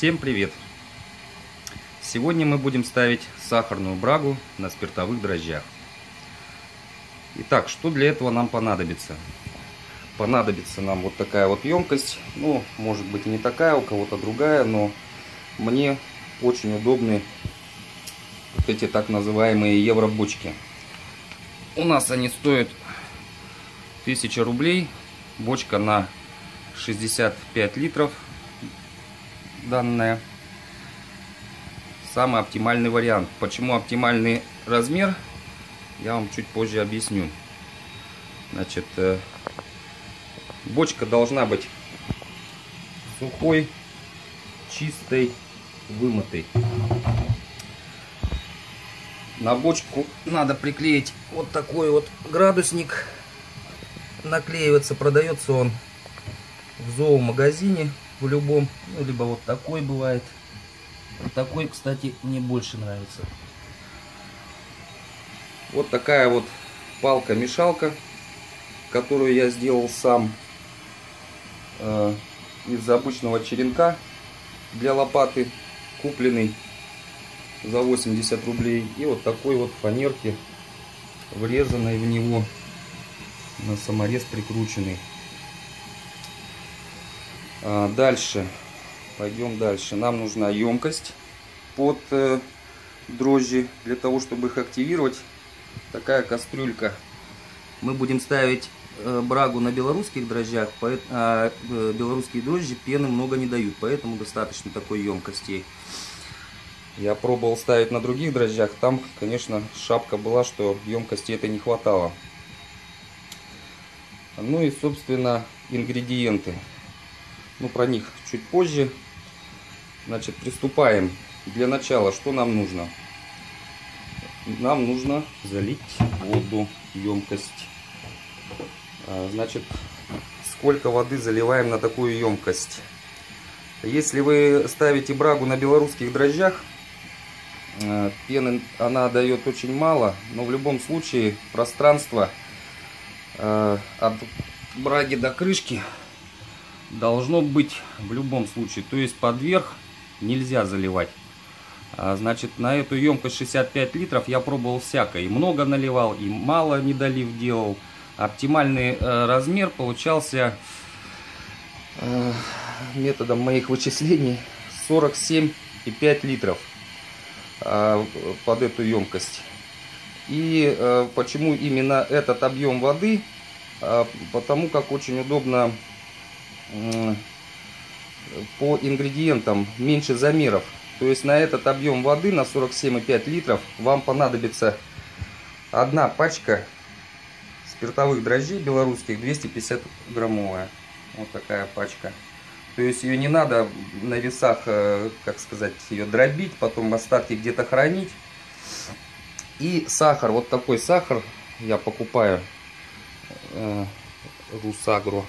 Всем привет! Сегодня мы будем ставить сахарную брагу на спиртовых дрожжах. Итак, что для этого нам понадобится? Понадобится нам вот такая вот емкость. Ну, может быть не такая, у кого-то другая, но мне очень удобны вот эти так называемые евробочки. У нас они стоят 1000 рублей. Бочка на 65 литров данная. Самый оптимальный вариант. Почему оптимальный размер, я вам чуть позже объясню. Значит, э, бочка должна быть сухой, чистой, вымытой. На бочку надо приклеить вот такой вот градусник. Наклеивается, продается он в зоомагазине в любом, ну, либо вот такой бывает. Такой, кстати, мне больше нравится. Вот такая вот палка-мешалка, которую я сделал сам э, из обычного черенка для лопаты, купленный за 80 рублей. И вот такой вот фанерки, врезанной в него на саморез прикрученный. А, дальше. Пойдем дальше. Нам нужна емкость под э, дрожжи для того, чтобы их активировать. Такая кастрюлька. Мы будем ставить э, брагу на белорусских дрожжах, а э, белорусские дрожжи пены много не дают, поэтому достаточно такой емкости. Я пробовал ставить на других дрожжах, там, конечно, шапка была, что емкости это не хватало. Ну и, собственно, ингредиенты. Ну, про них чуть позже. Значит, приступаем. Для начала, что нам нужно? Нам нужно залить воду, емкость. А, значит, сколько воды заливаем на такую емкость? Если вы ставите брагу на белорусских дрожжах, а, пены она дает очень мало, но в любом случае пространство а, от браги до крышки должно быть в любом случае. То есть под верх нельзя заливать. А, значит, на эту емкость 65 литров я пробовал всякое. И много наливал, и мало не долив делал. Оптимальный э, размер получался э, методом моих вычислений 47,5 литров э, под эту емкость. И э, почему именно этот объем воды? Э, потому как очень удобно по ингредиентам меньше замеров. То есть на этот объем воды, на 47,5 литров, вам понадобится одна пачка спиртовых дрожжей белорусских 250 граммовая. Вот такая пачка. То есть ее не надо на весах, э, как сказать, ее дробить, потом остатки где-то хранить. И сахар, вот такой сахар я покупаю, э, Русагро.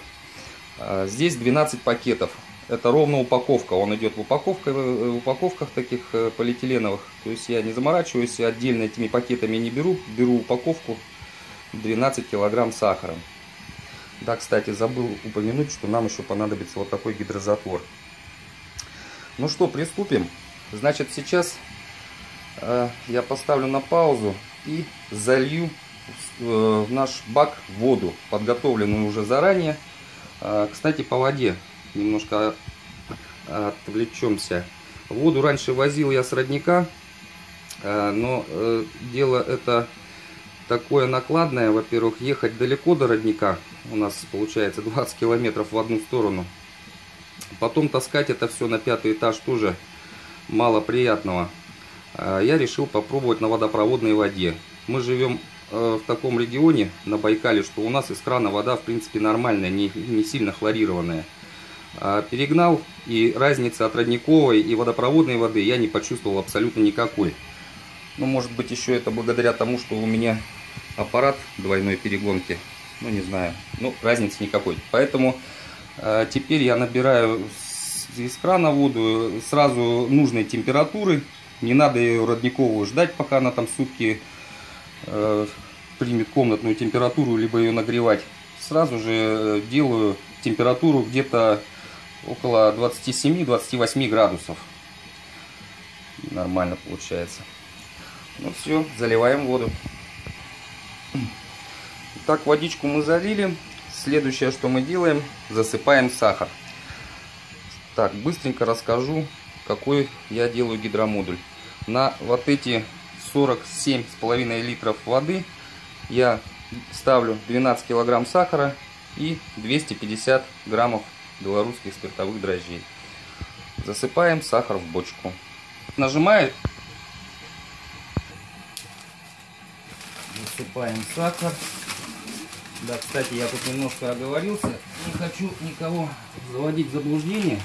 А, здесь 12 пакетов. Это ровно упаковка. Он идет в, упаковках, в упаковках таких э, полиэтиленовых. То есть я не заморачиваюсь, отдельно этими пакетами не беру. Беру упаковку 12 килограмм сахара. Да, кстати, забыл упомянуть, что нам еще понадобится вот такой гидрозатвор. Ну что, приступим. Значит, сейчас э, я поставлю на паузу и залью э, в наш бак воду, подготовленную уже заранее. А, кстати, по воде немножко отвлечемся. Воду раньше возил я с родника, а, но э, дело это такое накладное. Во-первых, ехать далеко до родника, у нас получается 20 километров в одну сторону. Потом таскать это все на пятый этаж тоже мало приятного. А, я решил попробовать на водопроводной воде. Мы живем в таком регионе, на Байкале, что у нас из крана вода, в принципе, нормальная, не, не сильно хлорированная. А перегнал, и разницы от родниковой и водопроводной воды я не почувствовал абсолютно никакой. Ну, может быть, еще это благодаря тому, что у меня аппарат двойной перегонки. Ну, не знаю. Ну, разницы никакой. Поэтому э, теперь я набираю из крана воду сразу нужной температуры. Не надо ее родниковую ждать, пока она там сутки Э, примет комнатную температуру, либо ее нагревать, сразу же делаю температуру где-то около 27-28 градусов. Нормально получается. Ну все, заливаем воду. Так, водичку мы залили. Следующее, что мы делаем, засыпаем сахар. Так, быстренько расскажу, какой я делаю гидромодуль. На вот эти 47,5 литров воды я ставлю 12 килограмм сахара и 250 граммов белорусских спиртовых дрожжей. Засыпаем сахар в бочку. Нажимает. Засыпаем сахар. Да, кстати, я тут немножко оговорился. Не хочу никого заводить в заблуждение.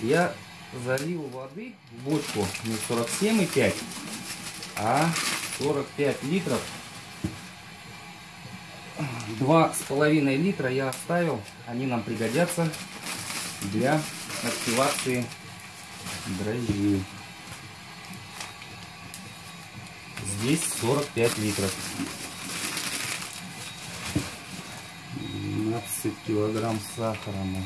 Я залил воды в бочку не 47,5, а 45 литров. Два с половиной литра я оставил. Они нам пригодятся для активации дрожжей. Здесь 45 литров. 12 килограмм сахара мы.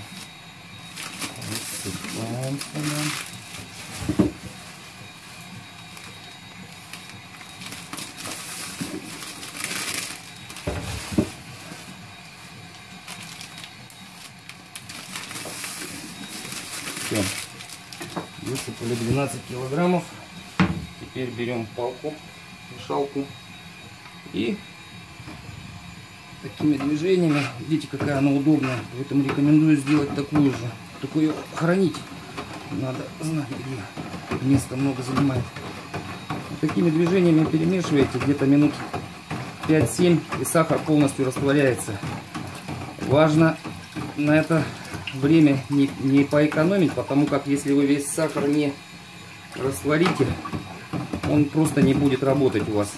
Высыпали 12 килограммов. Теперь берем палку, мешалку и такими движениями. Видите, какая она удобная. Поэтому рекомендую сделать такую же. Ее хранить надо знать, где место много занимает. Такими движениями перемешиваете где-то минут 5-7 и сахар полностью растворяется. Важно на это время не, не поэкономить, потому как если вы весь сахар не растворите, он просто не будет работать у вас.